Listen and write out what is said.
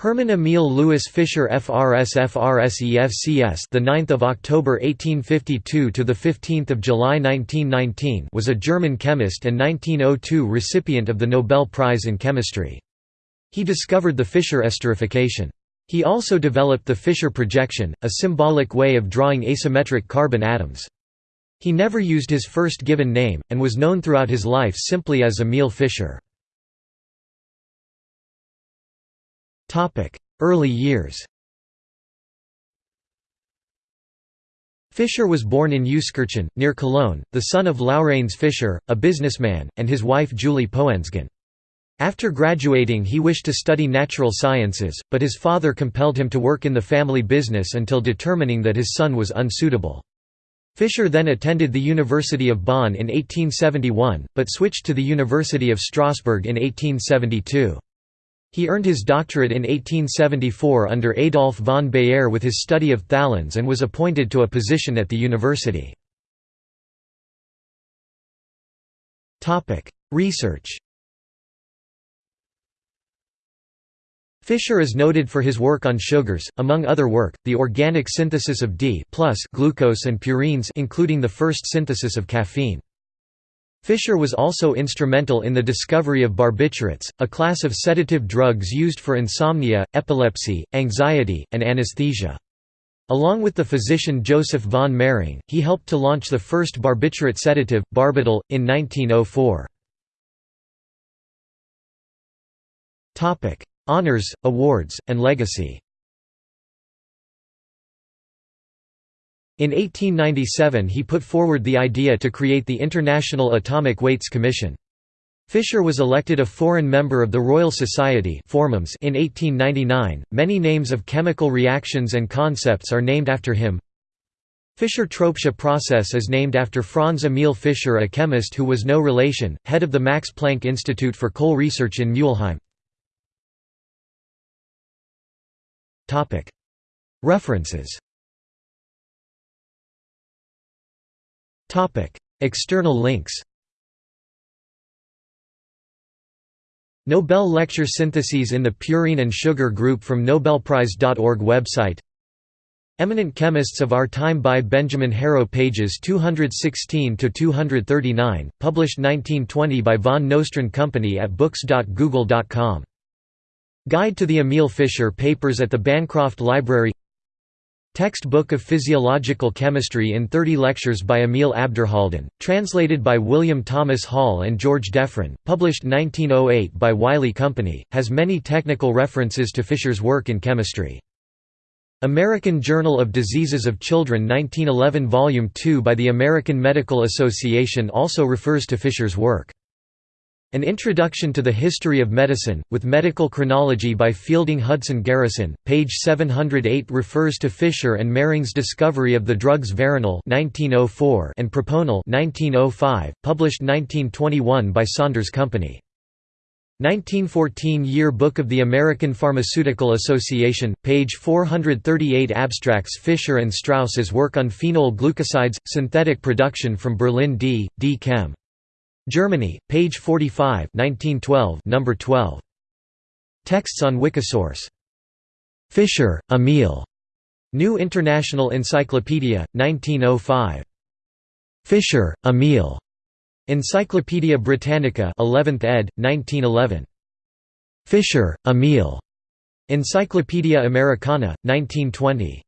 Hermann Emil Louis Fischer FRS FRSE FCS the 9th of October 1852 to the 15th of July 1919 was a German chemist and 1902 recipient of the Nobel Prize in Chemistry. He discovered the Fischer esterification. He also developed the Fischer projection, a symbolic way of drawing asymmetric carbon atoms. He never used his first given name, and was known throughout his life simply as Emil Fischer. Early years Fischer was born in Euskirchen, near Cologne, the son of Laurenz Fischer, a businessman, and his wife Julie Poensgen. After graduating he wished to study natural sciences, but his father compelled him to work in the family business until determining that his son was unsuitable. Fischer then attended the University of Bonn in 1871, but switched to the University of Strasbourg in 1872. He earned his doctorate in 1874 under Adolf von Baeyer with his study of phthaleins and was appointed to a position at the university. Research Fischer is noted for his work on sugars, among other work, the organic synthesis of D plus glucose and purines including the first synthesis of caffeine. Fischer was also instrumental in the discovery of barbiturates, a class of sedative drugs used for insomnia, epilepsy, anxiety, and anesthesia. Along with the physician Joseph von Mering, he helped to launch the first barbiturate sedative, barbital, in 1904. Honours, awards, and legacy In 1897 he put forward the idea to create the International Atomic Weights Commission. Fischer was elected a foreign member of the Royal Society in 1899. Many names of chemical reactions and concepts are named after him. Fischer-Tropsch process is named after Franz Emil Fischer a chemist who was no relation, head of the Max Planck Institute for Coal Research in Mülheim. References External links Nobel Lecture Syntheses in the Purine and Sugar Group from Nobelprize.org website Eminent Chemists of Our Time by Benjamin Harrow pages 216–239, published 1920 by Van Nostrand Company at books.google.com. Guide to the Emil Fischer Papers at the Bancroft Library Textbook of Physiological Chemistry in 30 lectures by Emil Abderhalden, translated by William Thomas Hall and George Defren, published 1908 by Wiley Company, has many technical references to Fischer's work in chemistry. American Journal of Diseases of Children 1911 Volume 2 by the American Medical Association also refers to Fischer's work. An Introduction to the History of Medicine, with Medical Chronology by Fielding Hudson Garrison, page 708 refers to Fischer and Mering's discovery of the drugs Veronal oh and Proponal 1905, published 1921 by Saunders Company. 1914 Year Book of the American Pharmaceutical Association, page 438 Abstracts Fischer and Strauss's work on phenol glucosides, synthetic production from Berlin D. D. Chem. Germany, page 45 1912, number 12. Texts on Wikisource. Fischer, Emil. New International Encyclopedia, 1905. Fischer, Emil. Encyclopædia Britannica 11th ed., 1911. Fischer, Emil. Encyclopædia Americana, 1920.